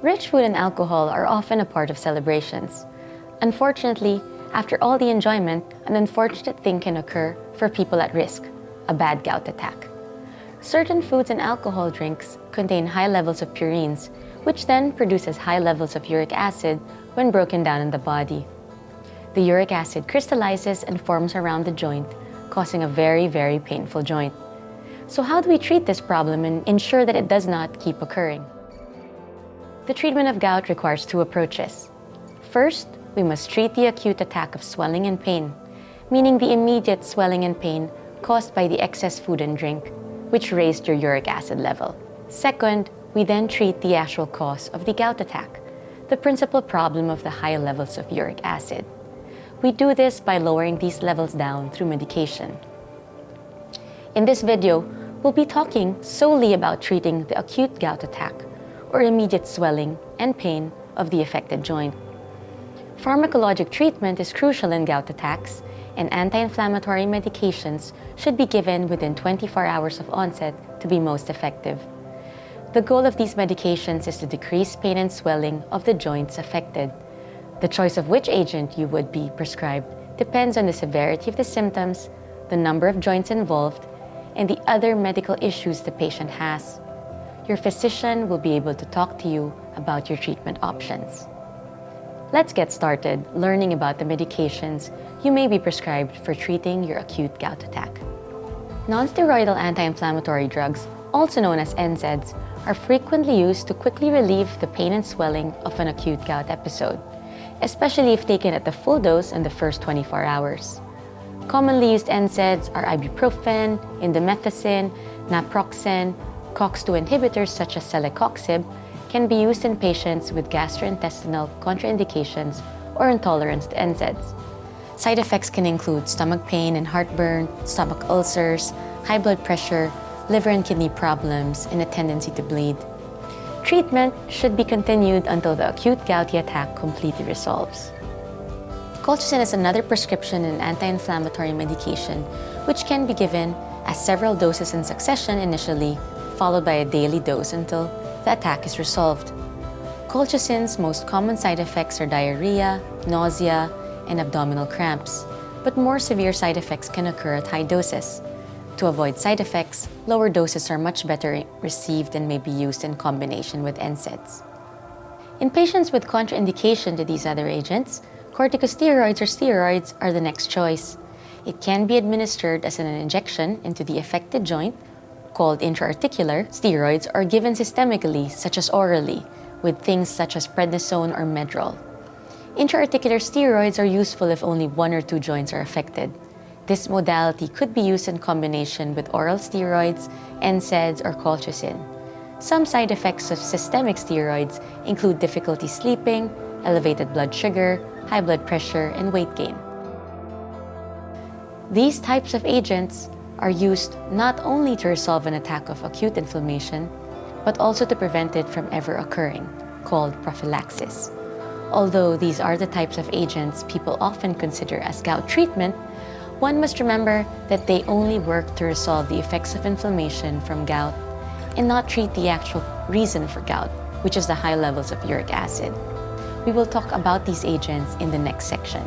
Rich food and alcohol are often a part of celebrations. Unfortunately, after all the enjoyment, an unfortunate thing can occur for people at risk, a bad gout attack. Certain foods and alcohol drinks contain high levels of purines, which then produces high levels of uric acid when broken down in the body. The uric acid crystallizes and forms around the joint, causing a very, very painful joint. So how do we treat this problem and ensure that it does not keep occurring? The treatment of gout requires two approaches. First, we must treat the acute attack of swelling and pain, meaning the immediate swelling and pain caused by the excess food and drink, which raised your uric acid level. Second, we then treat the actual cause of the gout attack, the principal problem of the high levels of uric acid. We do this by lowering these levels down through medication. In this video, we'll be talking solely about treating the acute gout attack or immediate swelling and pain of the affected joint. Pharmacologic treatment is crucial in gout attacks, and anti-inflammatory medications should be given within 24 hours of onset to be most effective. The goal of these medications is to decrease pain and swelling of the joints affected. The choice of which agent you would be prescribed depends on the severity of the symptoms, the number of joints involved, and the other medical issues the patient has your physician will be able to talk to you about your treatment options. Let's get started learning about the medications you may be prescribed for treating your acute gout attack. Non-steroidal anti-inflammatory drugs, also known as NSAIDs, are frequently used to quickly relieve the pain and swelling of an acute gout episode, especially if taken at the full dose in the first 24 hours. Commonly used NSAIDs are ibuprofen, indomethacin, naproxen, COX-2 inhibitors such as celecoxib can be used in patients with gastrointestinal contraindications or intolerance to NSAIDs. Side effects can include stomach pain and heartburn, stomach ulcers, high blood pressure, liver and kidney problems, and a tendency to bleed. Treatment should be continued until the acute gouty attack completely resolves. Colchicine is another prescription and anti-inflammatory medication which can be given as several doses in succession initially followed by a daily dose until the attack is resolved. Colchicine's most common side effects are diarrhea, nausea, and abdominal cramps, but more severe side effects can occur at high doses. To avoid side effects, lower doses are much better received and may be used in combination with NSAIDs. In patients with contraindication to these other agents, corticosteroids or steroids are the next choice. It can be administered as an injection into the affected joint called intraarticular, steroids are given systemically, such as orally, with things such as prednisone or Medrol. Intraarticular steroids are useful if only one or two joints are affected. This modality could be used in combination with oral steroids, NSAIDs, or colchicine. Some side effects of systemic steroids include difficulty sleeping, elevated blood sugar, high blood pressure, and weight gain. These types of agents are used not only to resolve an attack of acute inflammation, but also to prevent it from ever occurring, called prophylaxis. Although these are the types of agents people often consider as gout treatment, one must remember that they only work to resolve the effects of inflammation from gout and not treat the actual reason for gout, which is the high levels of uric acid. We will talk about these agents in the next section.